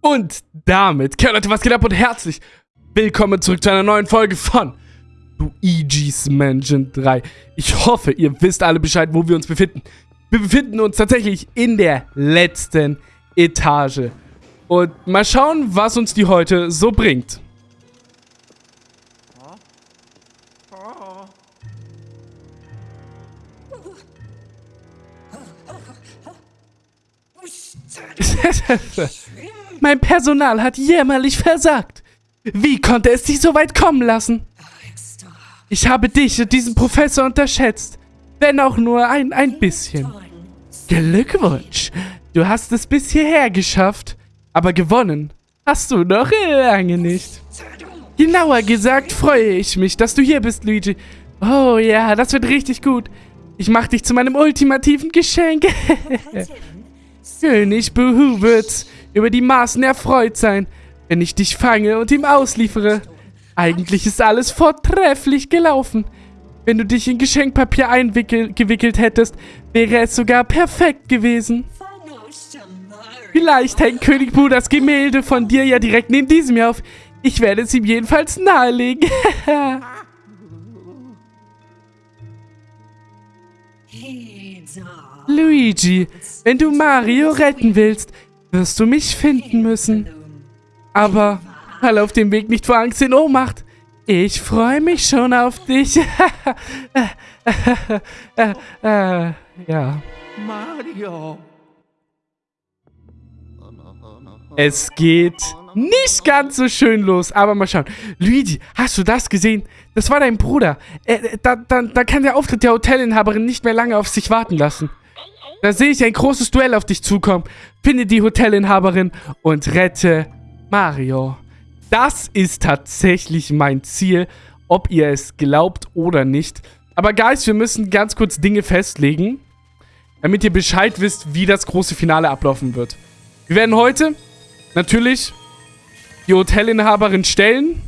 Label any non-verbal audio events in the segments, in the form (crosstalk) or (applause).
Und damit, okay, Leute, was geht ab und herzlich willkommen zurück zu einer neuen Folge von Luigi's Mansion 3. Ich hoffe, ihr wisst alle Bescheid, wo wir uns befinden. Wir befinden uns tatsächlich in der letzten Etage. Und mal schauen, was uns die heute so bringt. (laughs) mein Personal hat jämmerlich versagt. Wie konnte es dich so weit kommen lassen? Ich habe dich und diesen Professor unterschätzt. Wenn auch nur ein, ein bisschen. Glückwunsch. Du hast es bis hierher geschafft. Aber gewonnen hast du noch lange nicht. Genauer gesagt freue ich mich, dass du hier bist, Luigi. Oh ja, das wird richtig gut. Ich mache dich zu meinem ultimativen Geschenk. (laughs) König Buhu wird über die Maßen erfreut sein, wenn ich dich fange und ihm ausliefere. Eigentlich ist alles vortrefflich gelaufen. Wenn du dich in Geschenkpapier eingewickelt hättest, wäre es sogar perfekt gewesen. Vielleicht hängt König Bu das Gemälde von dir ja direkt neben diesem hier auf. Ich werde es ihm jedenfalls nahelegen. (laughs) Luigi, wenn du Mario retten willst, wirst du mich finden müssen. Aber fall auf dem Weg nicht vor Angst in Ohnmacht. Ich freue mich schon auf dich. äh, (laughs) äh, ja. Mario. Es geht nicht ganz so schön los, aber mal schauen. Luigi, hast du das gesehen? Das war dein Bruder. Äh, da, da, da kann der Auftritt der Hotelinhaberin nicht mehr lange auf sich warten lassen. Da sehe ich ein großes Duell auf dich zukommen. Finde die Hotelinhaberin und rette Mario. Das ist tatsächlich mein Ziel, ob ihr es glaubt oder nicht. Aber Guys, wir müssen ganz kurz Dinge festlegen, damit ihr Bescheid wisst, wie das große Finale ablaufen wird. Wir werden heute natürlich die Hotelinhaberin stellen.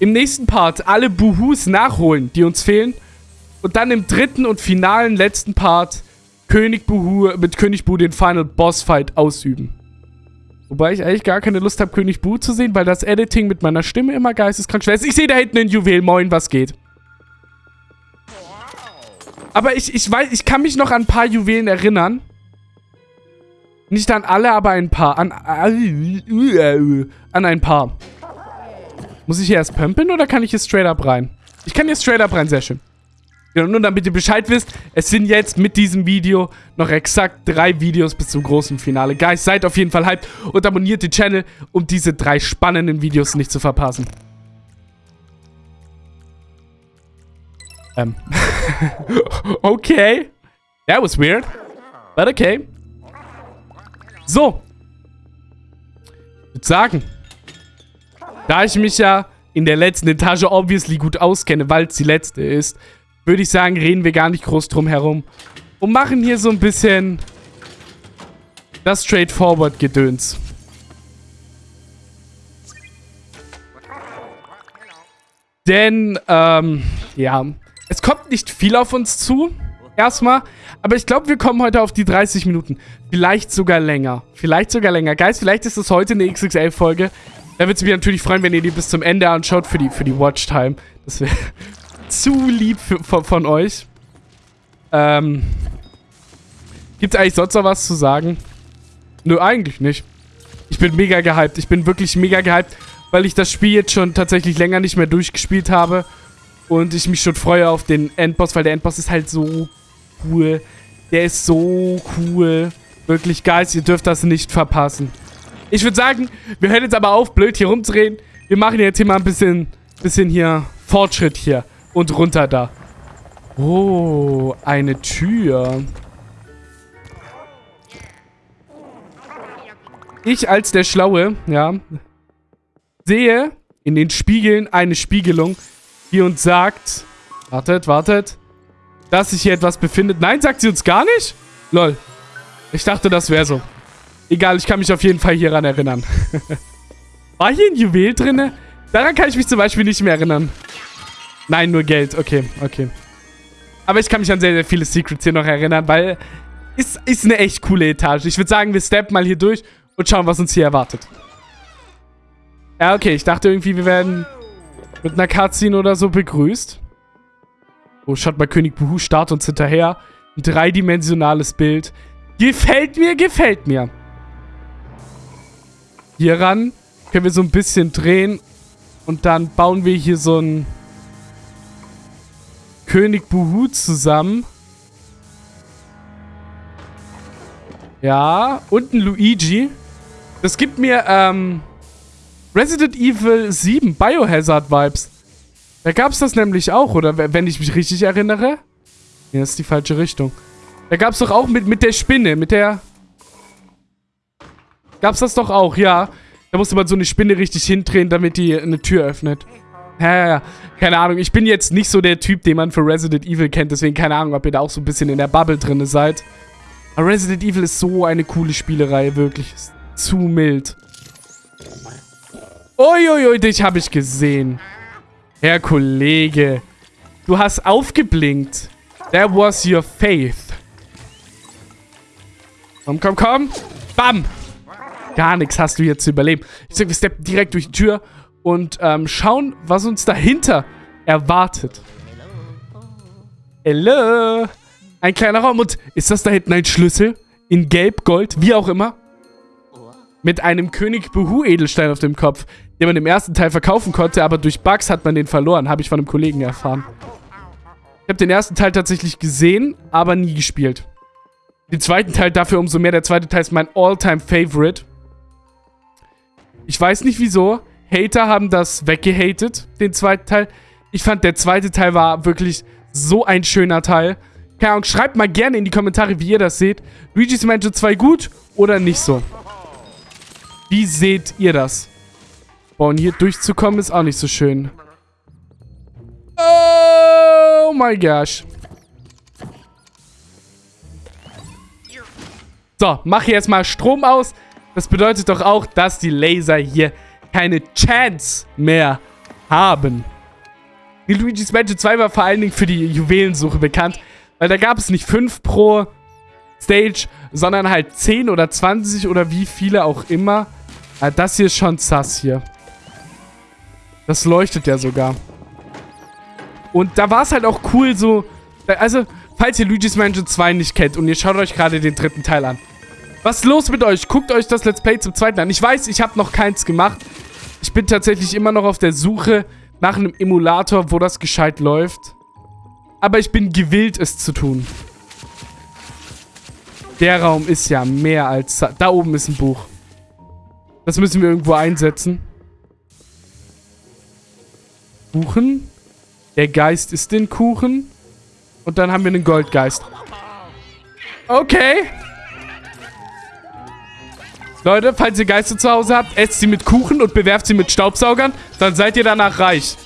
Im nächsten Part alle Buhus nachholen, die uns fehlen. Und dann im dritten und finalen letzten Part König Buhu mit König Bu den Final Boss Fight ausüben. Wobei ich eigentlich gar keine Lust habe, König Bu zu sehen, weil das Editing mit meiner Stimme immer geisteskrank schwer ist. Ich sehe da hinten ein Juwel. Moin, was geht? Aber ich, ich weiß, ich kann mich noch an ein paar Juwelen erinnern. Nicht an alle, aber ein paar. An, an ein paar. Muss ich hier erst pömpeln oder kann ich hier straight up rein? Ich kann hier straight up rein, sehr schön. Genau, nur damit ihr Bescheid wisst, es sind jetzt mit diesem Video noch exakt drei Videos bis zum großen Finale. Guys, seid auf jeden Fall hyped und abonniert den Channel, um diese drei spannenden Videos nicht zu verpassen. Ähm. (laughs) okay. That was weird. But okay. So. Ich würde sagen, da ich mich ja in der letzten Etage obviously gut auskenne, weil es die letzte ist, würde ich sagen, reden wir gar nicht groß drum herum. Und machen hier so ein bisschen das Straightforward-Gedöns. Denn, ähm, ja, es kommt nicht viel auf uns zu, erstmal. Aber ich glaube, wir kommen heute auf die 30 Minuten. Vielleicht sogar länger. Vielleicht sogar länger. Guys, vielleicht ist es heute eine XXL-Folge. Da würde es mich natürlich freuen, wenn ihr die bis zum Ende anschaut für die, für die Watchtime. Das wäre zu lieb für, von, von, euch. Ähm. Gibt es eigentlich sonst noch was zu sagen? Nö, eigentlich nicht. Ich bin mega gehypt. Ich bin wirklich mega gehypt, weil ich das Spiel jetzt schon tatsächlich länger nicht mehr durchgespielt habe. Und ich mich schon freue auf den Endboss, weil der Endboss ist halt so cool. Der ist so cool. Wirklich, Guys, ihr dürft das nicht verpassen. Ich würde sagen, wir hören jetzt aber auf, blöd hier rumzureden. Wir machen jetzt hier mal ein bisschen, bisschen hier Fortschritt hier und runter da. Oh, eine Tür. Ich als der Schlaue, ja, sehe in den Spiegeln eine Spiegelung, die uns sagt, wartet, wartet, dass sich hier etwas befindet. Nein, sagt sie uns gar nicht? Lol. Ich dachte, das wäre so. Egal, ich kann mich auf jeden Fall hieran erinnern. (laughs) War hier ein Juwel drin? Daran kann ich mich zum Beispiel nicht mehr erinnern. Nein, nur Geld. Okay, okay. Aber ich kann mich an sehr, sehr viele Secrets hier noch erinnern, weil ist, ist eine echt coole Etage. Ich würde sagen, wir steppen mal hier durch und schauen, was uns hier erwartet. Ja, okay. Ich dachte irgendwie, wir werden mit einer Cutscene oder so begrüßt. Oh, schaut mal, König Buhu starrt uns hinterher. Ein dreidimensionales Bild. Gefällt mir, gefällt mir. Hier ran können wir so ein bisschen drehen. Und dann bauen wir hier so ein König Buhu zusammen. Ja, und ein Luigi. Das gibt mir, ähm, Resident Evil 7 Biohazard Vibes. Da gab es das nämlich auch, oder wenn ich mich richtig erinnere. Nee, das ist die falsche Richtung. Da gab es doch auch mit, mit der Spinne, mit der... Gab's das doch auch, ja. Da musste man so eine Spinne richtig hindrehen, damit die eine Tür öffnet. Ja, ja, ja. Keine Ahnung, ich bin jetzt nicht so der Typ, den man für Resident Evil kennt, deswegen keine Ahnung, ob ihr da auch so ein bisschen in der Bubble drin seid. Aber Resident Evil ist so eine coole Spielerei, wirklich. Ist zu mild. Uiuiui, dich habe ich gesehen. Herr Kollege. Du hast aufgeblinkt. That was your faith. Komm, komm, komm. Bam. Gar nichts hast du hier zu überleben. Ich sag, wir steppen direkt durch die Tür und ähm, schauen, was uns dahinter erwartet. Hello. Ein kleiner Raum. Und ist das da hinten ein Schlüssel? In Gelb, Gold, wie auch immer? Mit einem König Buhu Edelstein auf dem Kopf, den man im ersten Teil verkaufen konnte, aber durch Bugs hat man den verloren. Habe ich von einem Kollegen erfahren. Ich habe den ersten Teil tatsächlich gesehen, aber nie gespielt. Den zweiten Teil dafür umso mehr. Der zweite Teil ist mein All-Time-Favorite. Ich weiß nicht wieso. Hater haben das weggehatet, den zweiten Teil. Ich fand, der zweite Teil war wirklich so ein schöner Teil. Keine Ahnung, schreibt mal gerne in die Kommentare, wie ihr das seht. Luigi's Mansion 2 gut oder nicht so? Wie seht ihr das? Boah, und hier durchzukommen ist auch nicht so schön. Oh my gosh. So, mach hier jetzt mal Strom aus. Das bedeutet doch auch, dass die Laser hier keine Chance mehr haben. Die Luigi's Mansion 2 war vor allen Dingen für die Juwelensuche bekannt, weil da gab es nicht 5 pro Stage, sondern halt 10 oder 20 oder wie viele auch immer. Ah, das hier ist schon sass hier. Das leuchtet ja sogar. Und da war es halt auch cool so... Also, falls ihr Luigi's Mansion 2 nicht kennt und ihr schaut euch gerade den dritten Teil an. Was ist los mit euch? Guckt euch das Let's Play zum zweiten an. Ich weiß, ich habe noch keins gemacht. Ich bin tatsächlich immer noch auf der Suche nach einem Emulator, wo das gescheit läuft. Aber ich bin gewillt, es zu tun. Der Raum ist ja mehr als... Da oben ist ein Buch. Das müssen wir irgendwo einsetzen. Kuchen. Der Geist ist den Kuchen. Und dann haben wir einen Goldgeist. Okay. Leute, falls ihr Geister zu Hause habt, esst sie mit Kuchen und bewerft sie mit Staubsaugern. Dann seid ihr danach reich.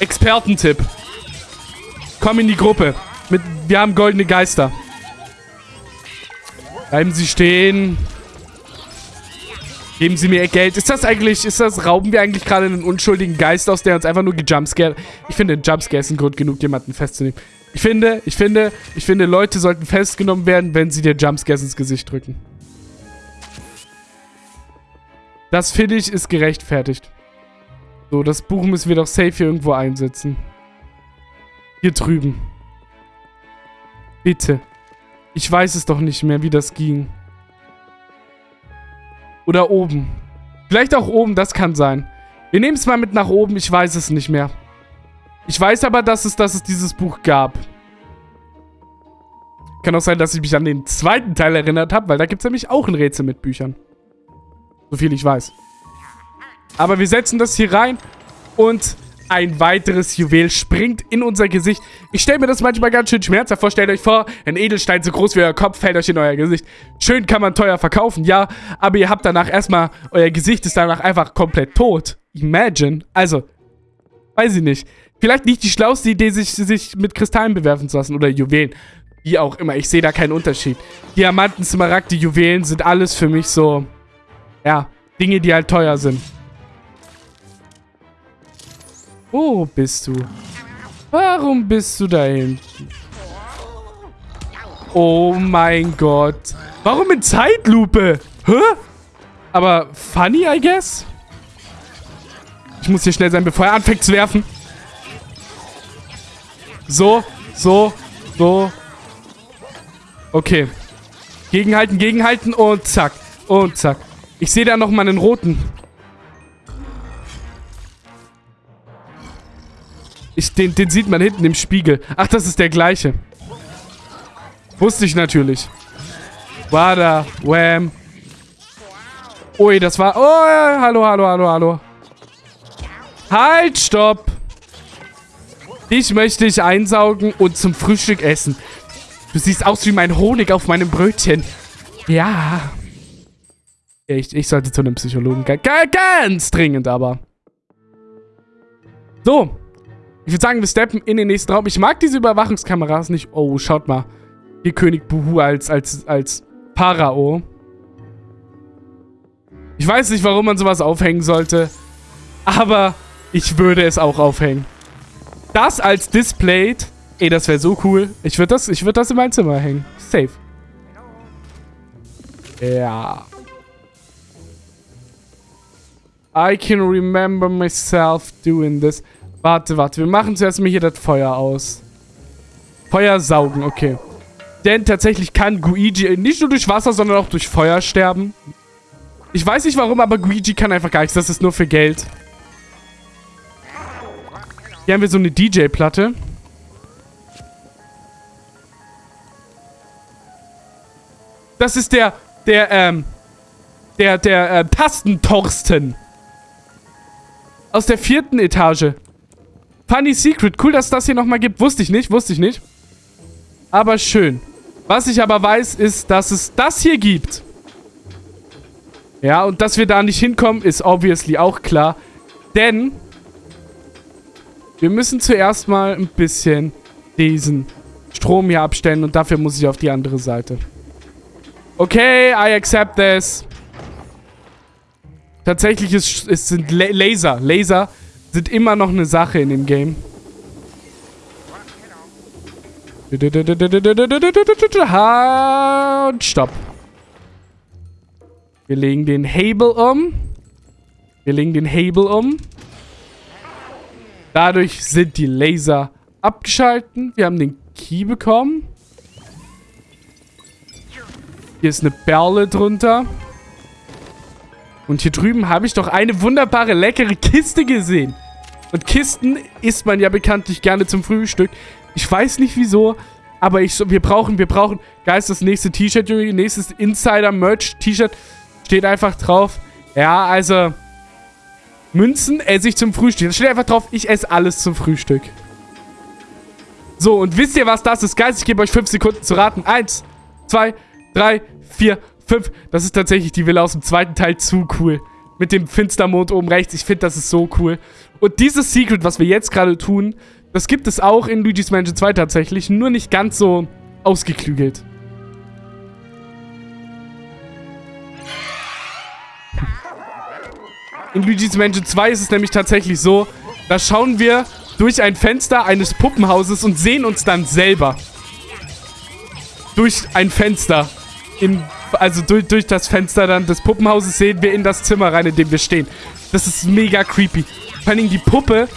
Expertentipp. Komm in die Gruppe. Mit, wir haben goldene Geister. Bleiben Sie stehen. Geben Sie mir Geld. Ist das eigentlich, ist das, rauben wir eigentlich gerade einen unschuldigen Geist aus, der uns einfach nur gejumpscared? Ich finde, ein Jumpscare ist ein Grund genug, jemanden festzunehmen. Ich finde, ich finde, ich finde, Leute sollten festgenommen werden, wenn sie dir Jumpscares ins Gesicht drücken. Das finde ich ist gerechtfertigt. So, das Buch müssen wir doch safe hier irgendwo einsetzen. Hier drüben. Bitte. Ich weiß es doch nicht mehr, wie das ging. Oder oben. Vielleicht auch oben, das kann sein. Wir nehmen es mal mit nach oben, ich weiß es nicht mehr. Ich weiß aber, dass es, dass es dieses Buch gab. Kann auch sein, dass ich mich an den zweiten Teil erinnert habe, weil da gibt es nämlich auch ein Rätsel mit Büchern. So viel ich weiß. Aber wir setzen das hier rein und ein weiteres Juwel springt in unser Gesicht. Ich stelle mir das manchmal ganz schön schmerzhaft vor. Stellt euch vor, ein Edelstein so groß wie euer Kopf fällt euch in euer Gesicht. Schön kann man teuer verkaufen, ja. Aber ihr habt danach erstmal, euer Gesicht ist danach einfach komplett tot. Imagine. Also, weiß ich nicht. Vielleicht nicht die schlauste Idee, sich, sich mit Kristallen bewerfen zu lassen oder Juwelen. Wie auch immer, ich sehe da keinen Unterschied. Diamanten, Smaragde, Juwelen sind alles für mich so, ja, Dinge, die halt teuer sind. Wo bist du? Warum bist du da hinten? Oh mein Gott. Warum in Zeitlupe? Hä? Aber funny, I guess? Ich muss hier schnell sein, bevor er anfängt zu werfen. So, so, so. Okay. Gegenhalten, gegenhalten und zack. Und zack. Ich sehe da noch mal einen roten. Ich, den, den sieht man hinten im Spiegel. Ach, das ist der gleiche. Wusste ich natürlich. Wada, wham. Ui, das war... Oh, hallo, hallo, hallo, hallo. Halt, stopp. Ich möchte dich einsaugen und zum Frühstück essen. Du siehst aus wie mein Honig auf meinem Brötchen. Ja. Ich, ich sollte zu einem Psychologen. Ganz dringend aber. So. Ich würde sagen, wir steppen in den nächsten Raum. Ich mag diese Überwachungskameras nicht. Oh, schaut mal. Hier König Buhu als, als, als Pharao. Ich weiß nicht, warum man sowas aufhängen sollte. Aber ich würde es auch aufhängen. Das als Display. Ey, das wäre so cool. Ich würde das, würd das in mein Zimmer hängen. Safe. Ja. I can remember myself doing this. Warte, warte. Wir machen zuerst mal hier das Feuer aus. Feuer saugen, okay. Denn tatsächlich kann Guigi nicht nur durch Wasser, sondern auch durch Feuer sterben. Ich weiß nicht warum, aber Guigi kann einfach gar nichts. Das ist nur für Geld. Hier haben wir so eine DJ-Platte. Das ist der, der, ähm, der, der, äh, Tastentorsten. Aus der vierten Etage. Funny Secret. Cool, dass das hier nochmal gibt. Wusste ich nicht, wusste ich nicht. Aber schön. Was ich aber weiß, ist, dass es das hier gibt. Ja, und dass wir da nicht hinkommen, ist obviously auch klar. Denn wir müssen zuerst mal ein bisschen diesen Strom hier abstellen und dafür muss ich auf die andere Seite. Okay, I accept this. Tatsächlich ist, es sind Laser. Laser sind immer noch eine Sache in dem Game. Und stopp. Wir legen den Hebel um. Wir legen den Hebel um. Dadurch sind die Laser abgeschalten. Wir haben den Key bekommen. Hier ist eine Perle drunter. Und hier drüben habe ich doch eine wunderbare, leckere Kiste gesehen. Und Kisten isst man ja bekanntlich gerne zum Frühstück. Ich weiß nicht wieso, aber ich, wir brauchen, wir brauchen, Geist, das nächste T-Shirt, nächstes Insider-Merch-T-Shirt steht einfach drauf. Ja, also, Münzen esse ich zum Frühstück. Da steht einfach drauf, ich esse alles zum Frühstück. So, und wisst ihr, was das ist? Geist, ich gebe euch 5 Sekunden zu raten. Eins, zwei, drei, vier, fünf. Das ist tatsächlich die Villa aus dem zweiten Teil zu cool. Mit dem Finstermond oben rechts. Ich finde, das ist so cool. Und dieses Secret, was wir jetzt gerade tun, das gibt es auch in Luigi's Mansion 2 tatsächlich. Nur nicht ganz so ausgeklügelt. In Luigi's Mansion 2 ist es nämlich tatsächlich so, da schauen wir durch ein Fenster eines Puppenhauses und sehen uns dann selber. Durch ein Fenster. In, also durch, durch das Fenster dann des Puppenhauses sehen wir in das Zimmer rein, in dem wir stehen. Das ist mega creepy. Vor allem die Puppe,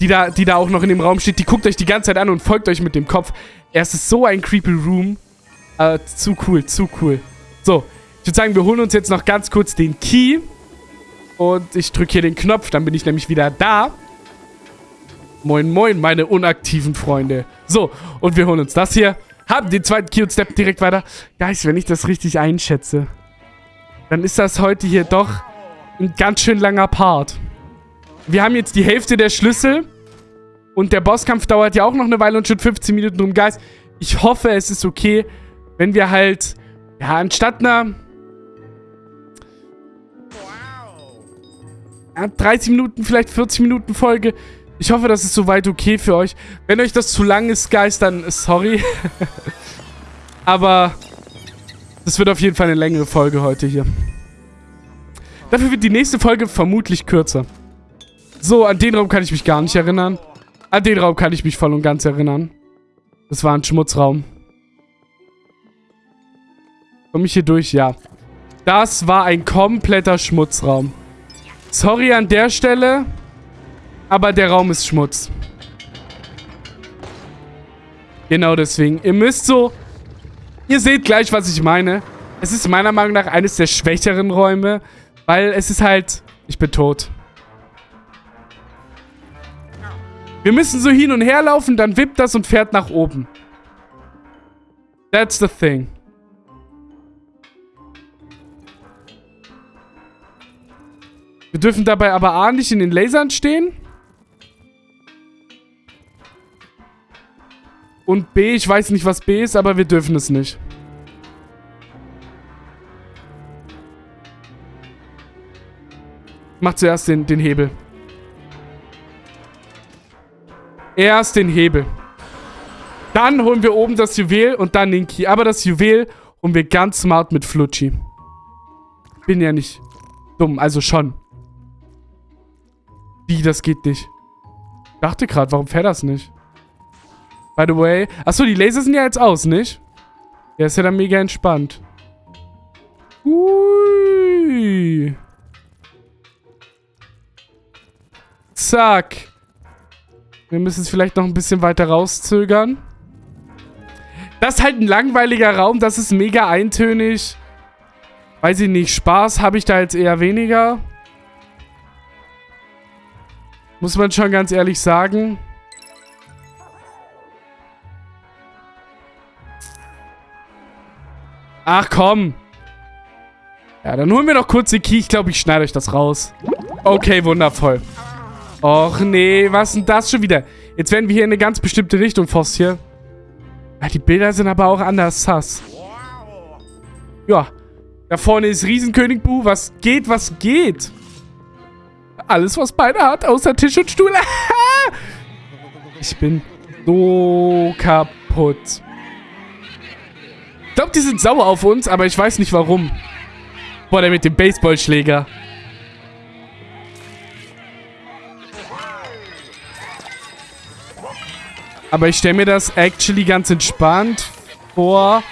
die da, die da auch noch in dem Raum steht, die guckt euch die ganze Zeit an und folgt euch mit dem Kopf. Es ist so ein creepy Room. Äh, zu cool, zu cool. So, ich würde sagen, wir holen uns jetzt noch ganz kurz den Key. Und ich drücke hier den Knopf, dann bin ich nämlich wieder da. Moin, moin, meine unaktiven Freunde. So, und wir holen uns das hier. Haben den zweiten Key und Step direkt weiter. Guys, wenn ich das richtig einschätze, dann ist das heute hier doch ein ganz schön langer Part. Wir haben jetzt die Hälfte der Schlüssel. Und der Bosskampf dauert ja auch noch eine Weile und schon 15 Minuten rum. Guys, ich hoffe, es ist okay, wenn wir halt, ja, anstatt einer 30 Minuten, vielleicht 40 Minuten Folge. Ich hoffe, das ist soweit okay für euch. Wenn euch das zu lang ist, Guys, dann sorry. (laughs) Aber das wird auf jeden Fall eine längere Folge heute hier. Dafür wird die nächste Folge vermutlich kürzer. So, an den Raum kann ich mich gar nicht erinnern. An den Raum kann ich mich voll und ganz erinnern. Das war ein Schmutzraum. Komme ich hier durch? Ja. Das war ein kompletter Schmutzraum. Sorry an der Stelle, aber der Raum ist Schmutz. Genau deswegen. Ihr müsst so... Ihr seht gleich, was ich meine. Es ist meiner Meinung nach eines der schwächeren Räume, weil es ist halt... Ich bin tot. Wir müssen so hin und her laufen, dann wippt das und fährt nach oben. That's the thing. Wir dürfen dabei aber A nicht in den Lasern stehen. Und B, ich weiß nicht, was B ist, aber wir dürfen es nicht. Mach zuerst den, den Hebel. Erst den Hebel. Dann holen wir oben das Juwel und dann den Key. Aber das Juwel holen wir ganz smart mit Flutschi. Bin ja nicht dumm, also schon. Wie, das geht nicht. Dachte gerade, warum fährt das nicht? By the way. Achso, die Laser sind ja jetzt aus, nicht? Ja, ist ja dann mega entspannt. Ui. Zack. Wir müssen es vielleicht noch ein bisschen weiter rauszögern. Das ist halt ein langweiliger Raum. Das ist mega eintönig. Weiß ich nicht. Spaß habe ich da jetzt eher weniger. Muss man schon ganz ehrlich sagen. Ach komm. Ja, dann holen wir noch kurz den Key. Ich glaube, ich schneide euch das raus. Okay, wundervoll. Och nee, was denn das schon wieder? Jetzt werden wir hier in eine ganz bestimmte Richtung forciert. Ja, die Bilder sind aber auch anders sass. Ja. Da vorne ist Riesenkönig Bu. Was geht, was geht? Alles, was beide hat, außer Tisch und Stuhl. (laughs) ich bin so kaputt. Glaube, die sind sauer auf uns, aber ich weiß nicht warum. Boah, der mit dem Baseballschläger. Aber ich stelle mir das actually ganz entspannt vor.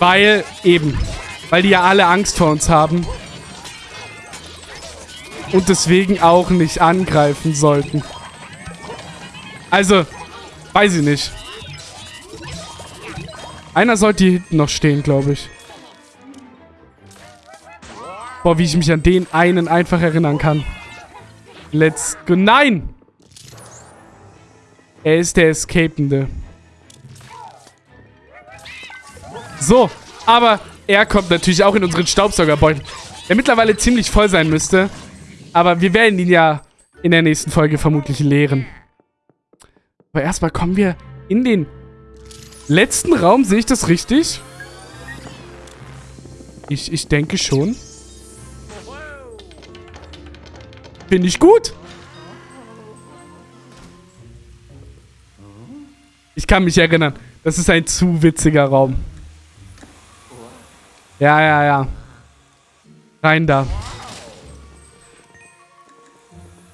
Weil, eben, weil die ja alle Angst vor uns haben und deswegen auch nicht angreifen sollten. Also, weiß ich nicht. Einer sollte hier hinten noch stehen, glaube ich. Boah, wie ich mich an den einen einfach erinnern kann. Let's go. Nein! Er ist der Escapende. So, aber er kommt natürlich auch in unseren Staubsaugerbeutel. Der mittlerweile ziemlich voll sein müsste. Aber wir werden ihn ja in der nächsten Folge vermutlich leeren. Aber erstmal kommen wir in den letzten Raum. Sehe ich das richtig? Ich, ich denke schon. Finde ich gut. Ich kann mich erinnern. Das ist ein zu witziger Raum. Ja, ja, ja. Rein da.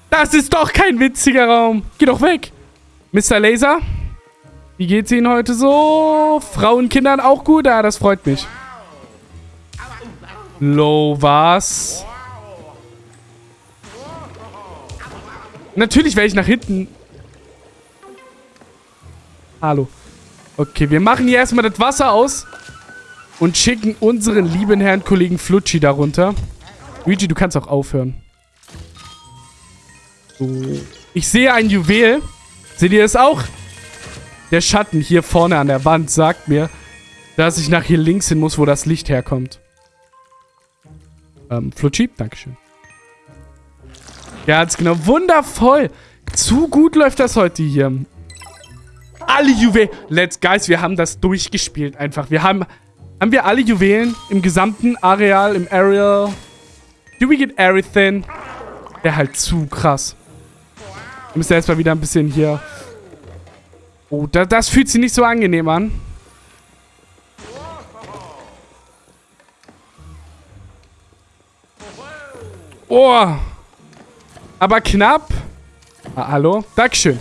Das ist doch kein witziger Raum. Geh doch weg. Mr. Laser? Wie geht's Ihnen heute so? Frauen, Kindern auch gut? Ja, das freut mich. Low, was? Natürlich werde ich nach hinten. Hallo. Okay, wir machen hier erstmal das Wasser aus. Und schicken unseren lieben Herrn Kollegen Flutschi darunter. Luigi, du kannst auch aufhören. So. Ich sehe ein Juwel. Seht ihr es auch? Der Schatten hier vorne an der Wand sagt mir, dass ich nach hier links hin muss, wo das Licht herkommt. Ähm, Flutschi, Dankeschön. Ganz genau. Wundervoll. Zu gut läuft das heute hier. Alle Juwelen. Let's, guys, wir haben das durchgespielt einfach. Wir haben, haben wir alle Juwelen im gesamten Areal, im Areal. Do we get everything? Wäre halt zu krass. Wir müssen erstmal wieder ein bisschen hier... Oh, da, das fühlt sich nicht so angenehm an. Oh. Aber knapp. Ah, hallo? Dankeschön.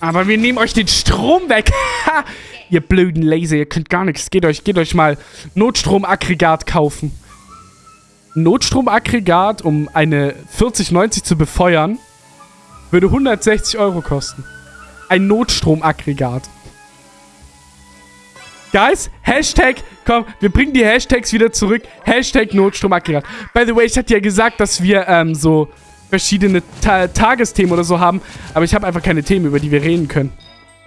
Aber wir nehmen euch den Strom weg. (laughs) Ihr blöden Laser, ihr könnt gar nichts. Geht euch, geht euch mal Notstromaggregat kaufen. Notstromaggregat, um eine 4090 zu befeuern, würde 160 Euro kosten. Ein Notstromaggregat. Guys, Hashtag, komm, wir bringen die Hashtags wieder zurück. Hashtag Notstromaggregat. By the way, ich hatte ja gesagt, dass wir ähm, so verschiedene Ta Tagesthemen oder so haben. Aber ich habe einfach keine Themen, über die wir reden können.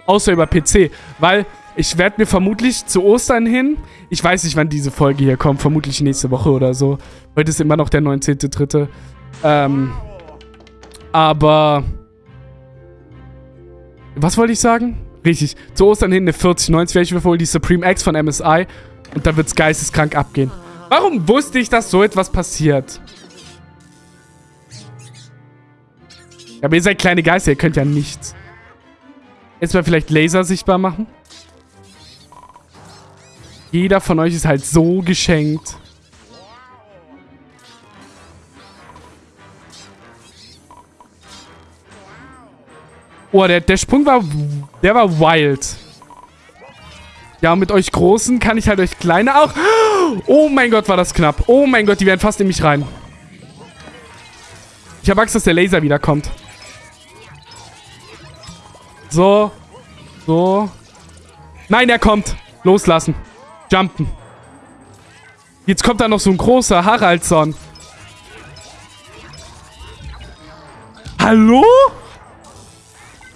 Außer über PC. Weil ich werde mir vermutlich zu Ostern hin, ich weiß nicht, wann diese Folge hier kommt, vermutlich nächste Woche oder so. Heute ist immer noch der 19.3. Ähm, aber... Was wollte ich sagen? Richtig. Zu Ostern hin eine 4090 werde ich mir wohl die Supreme X von MSI. Und da wird es geisteskrank abgehen. Warum wusste ich, dass so etwas passiert? Aber ihr seid kleine Geister, ihr könnt ja nichts. Jetzt mal vielleicht Laser sichtbar machen. Jeder von euch ist halt so geschenkt. Oh, der, der Sprung war... Der war wild. Ja, mit euch Großen kann ich halt euch Kleine auch... Oh mein Gott, war das knapp. Oh mein Gott, die werden fast in mich rein. Ich habe Angst, dass der Laser wiederkommt. So. So. Nein, er kommt. Loslassen. Jumpen. Jetzt kommt da noch so ein großer Haraldsson. Hallo?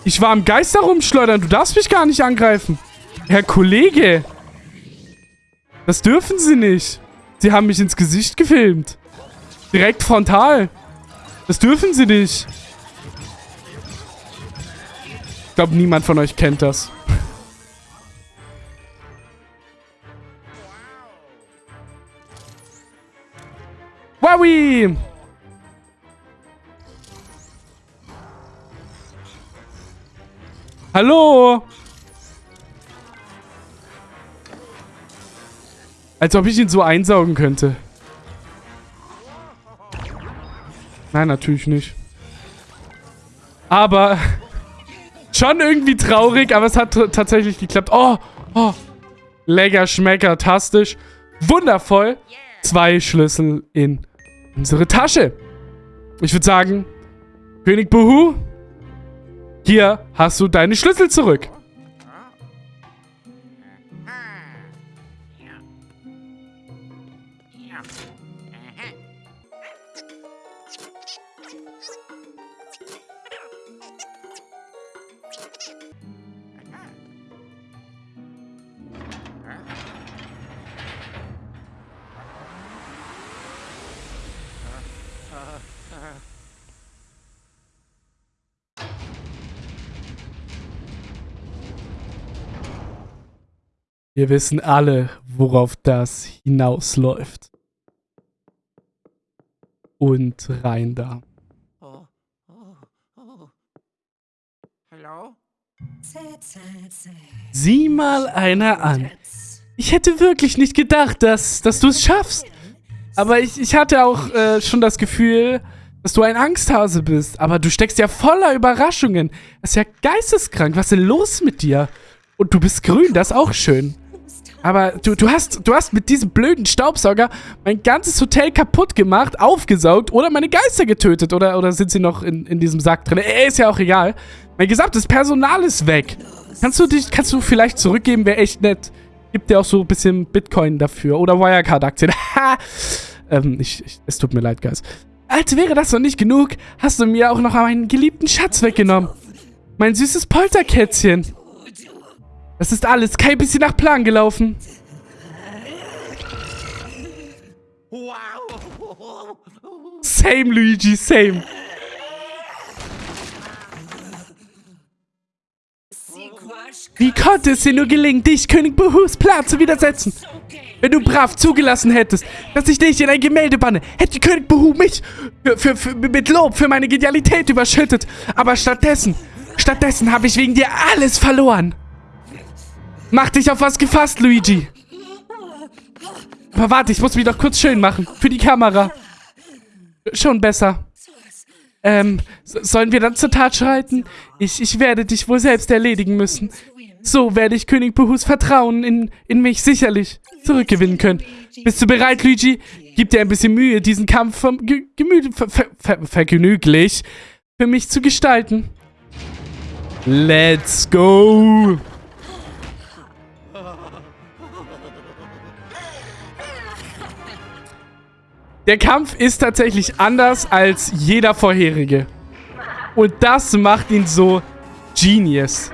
Ich war am Geist herumschleudern. Du darfst mich gar nicht angreifen. Herr Kollege. Das dürfen Sie nicht. Sie haben mich ins Gesicht gefilmt. Direkt frontal. Das dürfen Sie nicht. Ich glaube, niemand von euch kennt das. Wowie! Hallo? Als ob ich ihn so einsaugen könnte. Nein, natürlich nicht. Aber (laughs) schon irgendwie traurig, aber es hat tatsächlich geklappt. Oh, oh. Lecker, schmecker, tastisch. Wundervoll. Zwei Schlüssel in unsere Tasche. Ich würde sagen, König Buhu, hier hast du deine Schlüssel zurück. Wir wissen alle, worauf das hinausläuft. Und rein da. Oh, oh, oh. Hallo? Sieh mal einer an. Ich hätte wirklich nicht gedacht, dass, dass du es schaffst. Aber ich, ich hatte auch äh, schon das Gefühl, dass du ein Angsthase bist. Aber du steckst ja voller Überraschungen. Das ist ja geisteskrank. Was ist denn los mit dir? Und du bist grün, das ist auch schön. Aber du, du, hast, du hast mit diesem blöden Staubsauger mein ganzes Hotel kaputt gemacht, aufgesaugt oder meine Geister getötet. Oder, oder sind sie noch in, in diesem Sack drin? Äh, ist ja auch egal. Mein gesamtes Personal ist weg. Kannst du dich, kannst du vielleicht zurückgeben? Wäre echt nett. Gibt dir auch so ein bisschen Bitcoin dafür. Oder Wirecard-Aktien. (laughs) ähm, ich, ich, es tut mir leid, Guys. Als wäre das noch nicht genug, hast du mir auch noch meinen geliebten Schatz weggenommen. Mein süßes Polterkätzchen. Das ist alles kein bisschen nach Plan gelaufen. Same, Luigi, same. Wie konnte es dir nur gelingen, dich, König Buhus Plan zu widersetzen? Wenn du brav zugelassen hättest, dass ich dich in ein Gemälde banne, hätte König Buhu mich für, für, für, mit Lob für meine Genialität überschüttet. Aber stattdessen, stattdessen habe ich wegen dir alles verloren. Mach dich auf was gefasst, Luigi. Aber warte, ich muss mich doch kurz schön machen. Für die Kamera. Schon besser. Ähm, sollen wir dann zur Tat schreiten? Ich, ich werde dich wohl selbst erledigen müssen. So werde ich König Buhus Vertrauen in, in mich sicherlich zurückgewinnen können. Bist du bereit, Luigi? Gib dir ein bisschen Mühe, diesen Kampf vom Ge Gemüt ver ver ver vergnüglich für mich zu gestalten. Let's go! Der Kampf ist tatsächlich anders als jeder vorherige. Und das macht ihn so genius.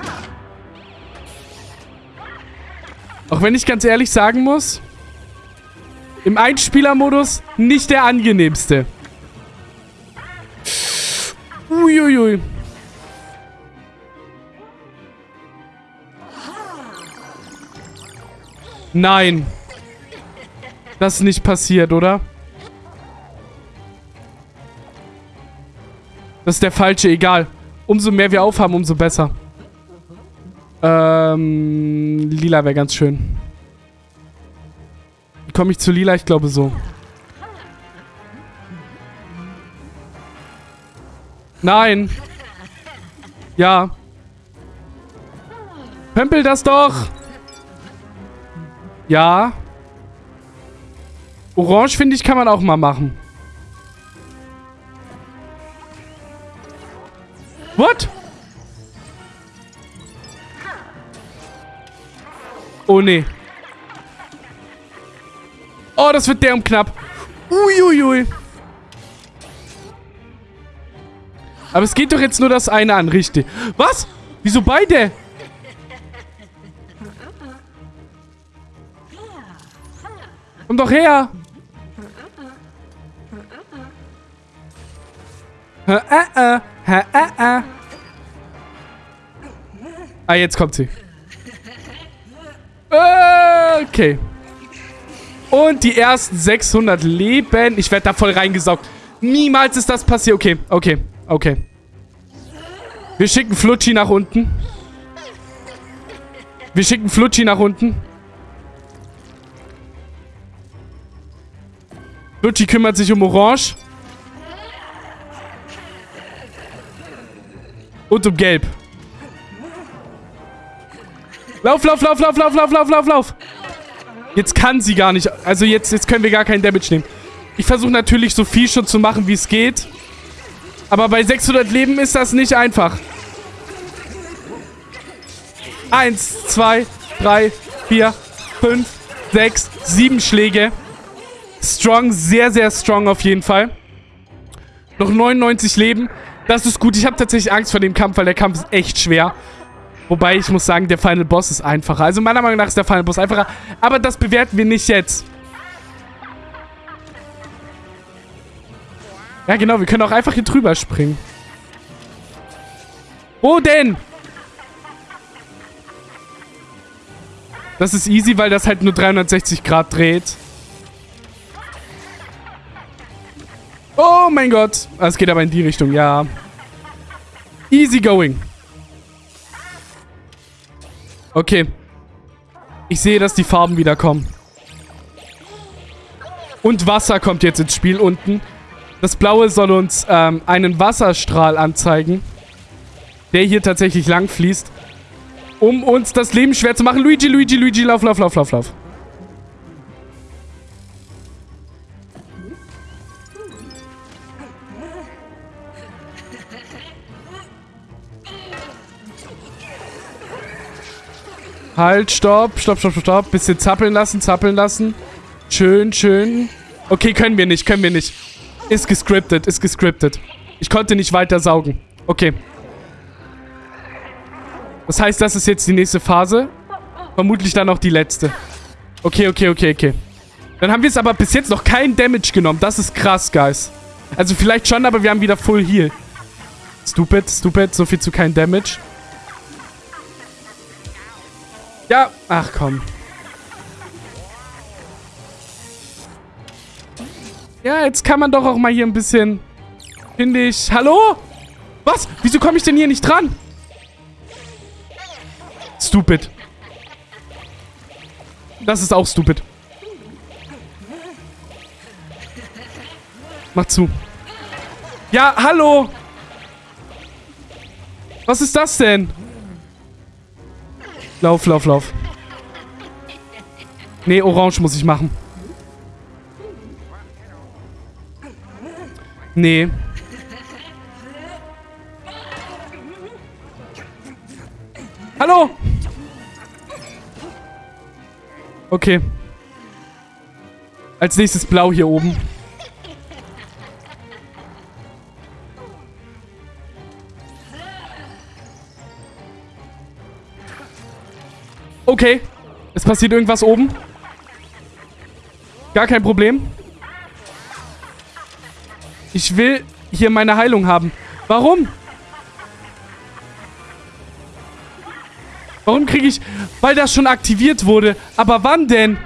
Auch wenn ich ganz ehrlich sagen muss, im Einspielermodus nicht der angenehmste. Uiuiui. Nein. Das ist nicht passiert, oder? Das ist der falsche, egal. Umso mehr wir aufhaben, umso besser. Ähm, lila wäre ganz schön. Komme ich zu lila? Ich glaube so. Nein. Ja. Pempel das doch. Ja. Orange, finde ich, kann man auch mal machen. What? Oh, nee. Oh, das wird derm knapp. Uiuiui. Aber es geht doch jetzt nur das eine an, richtig. Was? Wieso beide? Komm doch her. Äh, äh, äh, äh, Ah, jetzt kommt sie. Okay. Und die ersten 600 Leben. Ich werde da voll reingesaugt. Niemals ist das passiert. Okay, okay, okay. Wir schicken Flutschi nach unten. Wir schicken Flutschi nach unten. Flutschi kümmert sich um Orange. Und um Gelb. Lauf, lauf, lauf, lauf, lauf, lauf, lauf, lauf, lauf. Jetzt kann sie gar nicht. Also jetzt, jetzt können wir gar keinen Damage nehmen. Ich versuche natürlich so viel schon zu machen, wie es geht. Aber bei 600 Leben ist das nicht einfach. Eins, zwei, drei, vier, fünf, sechs, sieben Schläge. Strong, sehr, sehr strong auf jeden Fall. Noch 99 Leben. Das ist gut. Ich habe tatsächlich Angst vor dem Kampf, weil der Kampf ist echt schwer. Wobei ich muss sagen, der Final Boss ist einfacher. Also meiner Meinung nach ist der Final Boss einfacher. Aber das bewerten wir nicht jetzt. Ja, genau. Wir können auch einfach hier drüber springen. Wo denn? Das ist easy, weil das halt nur 360 Grad dreht. Oh mein Gott. Es geht aber in die Richtung, ja. Easy going. Okay. Ich sehe, dass die Farben wieder kommen. Und Wasser kommt jetzt ins Spiel unten. Das Blaue soll uns ähm, einen Wasserstrahl anzeigen. Der hier tatsächlich lang fließt. Um uns das Leben schwer zu machen. Luigi, Luigi, Luigi, lauf, lauf, lauf, lauf, lauf. Halt, stopp, stopp, stopp, stopp. Bisschen zappeln lassen, zappeln lassen. Schön, schön. Okay, können wir nicht, können wir nicht. Ist gescriptet, ist gescriptet. Ich konnte nicht weiter saugen. Okay. Das heißt, das ist jetzt die nächste Phase. Vermutlich dann auch die letzte. Okay, okay, okay, okay. Dann haben wir jetzt aber bis jetzt noch keinen Damage genommen. Das ist krass, Guys. Also vielleicht schon, aber wir haben wieder Full Heal. Stupid, stupid. So viel zu kein Damage. Ja, ach komm. Ja, jetzt kann man doch auch mal hier ein bisschen... Finde ich... Hallo? Was? Wieso komme ich denn hier nicht dran? Stupid. Das ist auch stupid. Mach zu. Ja, hallo. Was ist das denn? Lauf, lauf, lauf. Nee, orange muss ich machen. Nee. Hallo! Okay. Als nächstes blau hier oben. Okay. Es passiert irgendwas oben. Gar kein Problem. Ich will hier meine Heilung haben. Warum? Warum kriege ich... Weil das schon aktiviert wurde. Aber wann denn?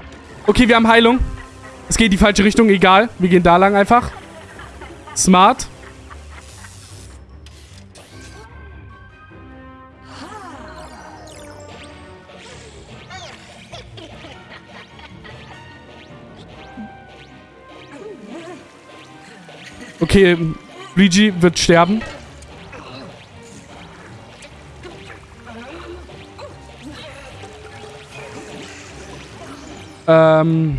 Okay, wir haben Heilung. Es geht in die falsche Richtung, egal. Wir gehen da lang einfach. Smart. Okay, Luigi wird sterben. Ähm...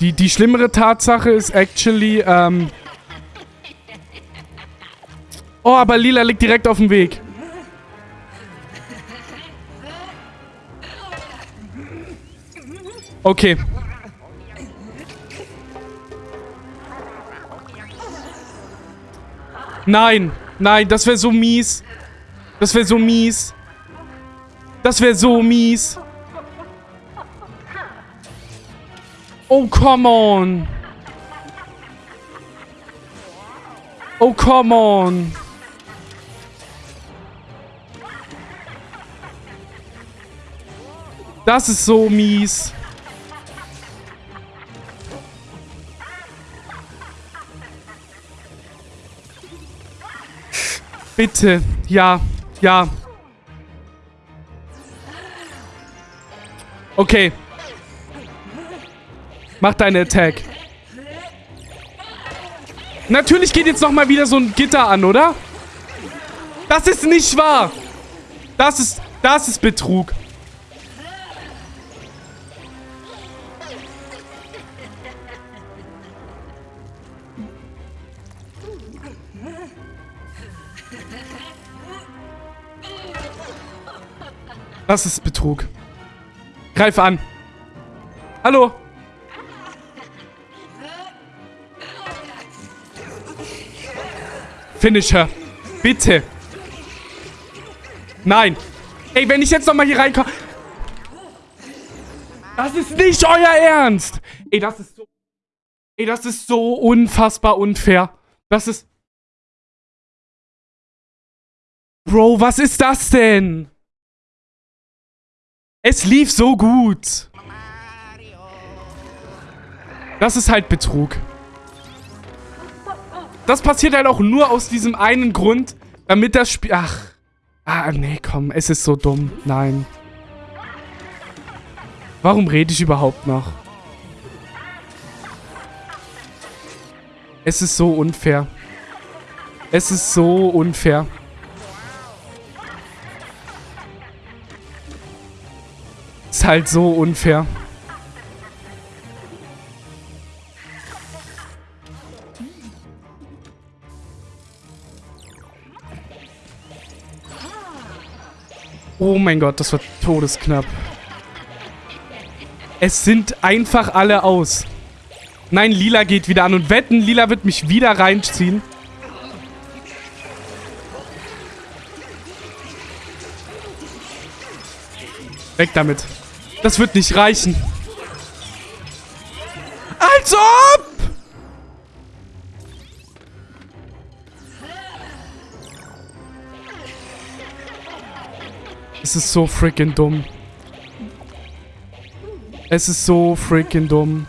Die, die schlimmere Tatsache ist actually, ähm... Oh, aber Lila liegt direkt auf dem Weg. Okay. Nein, nein, das wäre so mies. Das wäre so mies. Das wäre so mies. Oh, come on. Oh, come on. Das ist so mies. Bitte. Ja. Ja. Okay. Mach deine Attack. Natürlich geht jetzt nochmal wieder so ein Gitter an, oder? Das ist nicht wahr. Das ist, das ist Betrug. Das ist Betrug. Greif an. Hallo. Finisher. Bitte. Nein. Ey, wenn ich jetzt nochmal hier reinkomme... Das ist nicht euer Ernst. Ey, das ist so... Ey, das ist so unfassbar unfair. Das ist... Bro, was ist das denn? Es lief so gut. Das ist halt Betrug. Das passiert halt auch nur aus diesem einen Grund, damit das Spiel... Ach. Ah, nee, komm. Es ist so dumm. Nein. Warum rede ich überhaupt noch? Es ist so unfair. Es ist so unfair. Ist halt so unfair. Oh mein Gott, das war todesknapp. Es sind einfach alle aus. Nein, Lila geht wieder an. Und wetten, Lila wird mich wieder reinziehen. Weg damit. Das wird nicht reichen. Als ob! Es ist so freaking dumm. Es ist so freaking dumm.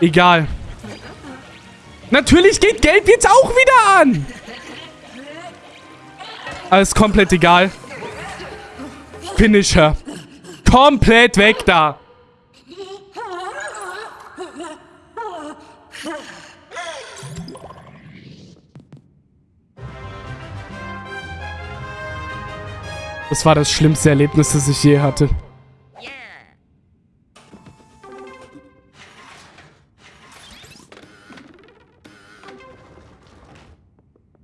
Egal. Natürlich geht Gelb jetzt auch wieder an. Alles komplett egal. Finisher. Komplett weg da. Das war das schlimmste Erlebnis, das ich je hatte.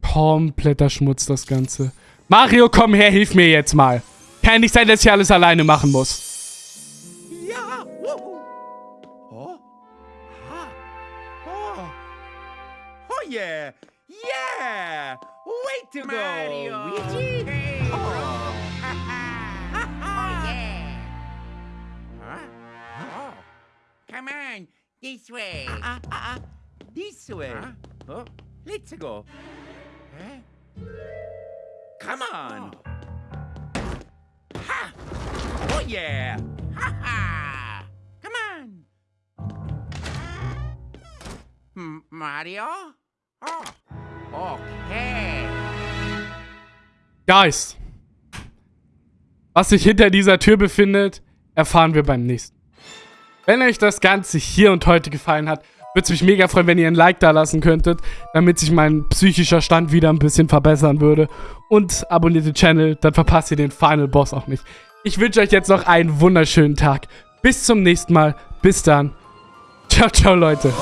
Kompletter Schmutz, das Ganze. Mario, komm her, hilf mir jetzt mal. Kann nicht sein, dass ich alles alleine machen muss. Ja. Wuhu. Oh. Ah. Oh. Oh yeah. Yeah. Way to Mario. go, Luigi. Hey. Oh. Oh, yeah. Huh? Oh. Come on, this way. Ah, ah, ah. This way. Huh? Oh. Let's go. Huh? Come on. Ha. Yeah. Ha ha. Come on. M Mario? Oh. Okay. Guys. Was sich hinter dieser Tür befindet, erfahren wir beim nächsten. Wenn euch das Ganze hier und heute gefallen hat, würde es mich mega freuen, wenn ihr ein Like da lassen könntet, damit sich mein psychischer Stand wieder ein bisschen verbessern würde. Und abonniert den Channel, dann verpasst ihr den Final Boss auch nicht. Ich wünsche euch jetzt noch einen wunderschönen Tag. Bis zum nächsten Mal. Bis dann. Ciao, ciao, Leute.